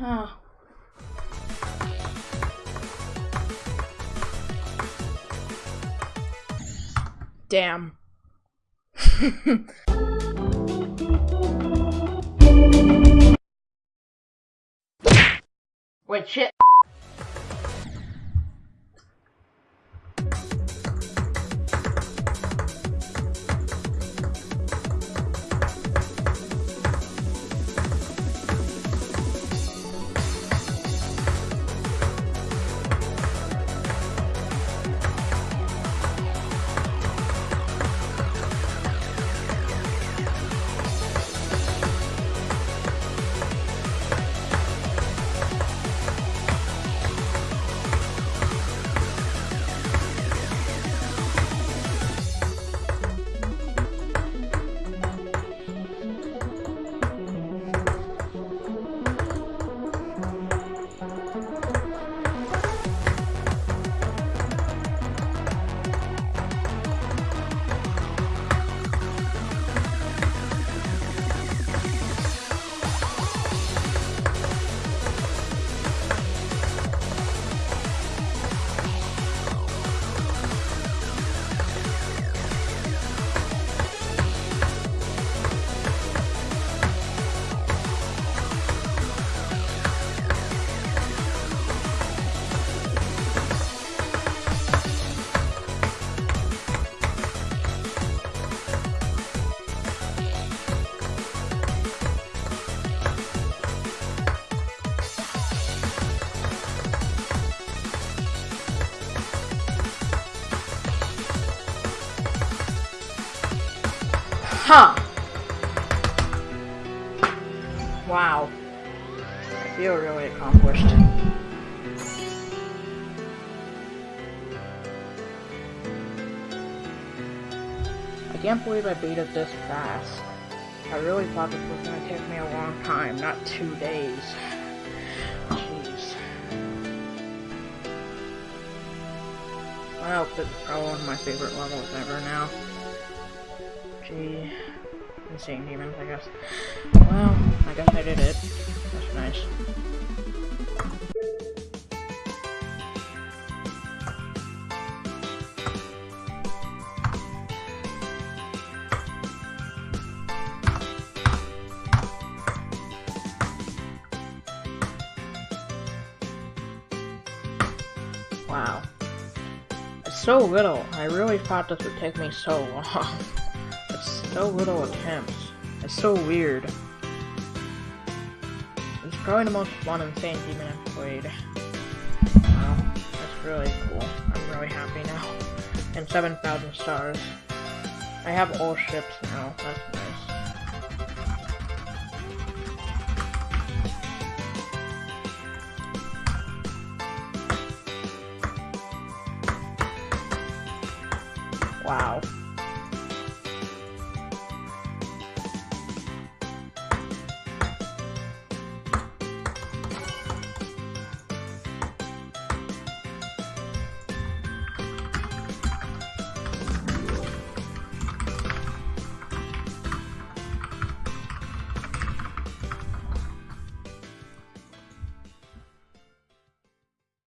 Huh. Damn. Wait, shit. Huh. Wow. I feel really accomplished. I can't believe I beat it this fast. I really thought this was gonna take me a long time, not two days. Jeez. Well, this is probably one of my favorite levels ever now. Gee. Insane demons, I guess. Well, I guess I did it. That's nice. Wow. It's so little. I really thought this would take me so long. So little attempts. It's so weird. It's probably the most fun and insane demon I've played. Wow, that's really cool. I'm really happy now. And 7,000 stars. I have all ships now. That's nice. Wow.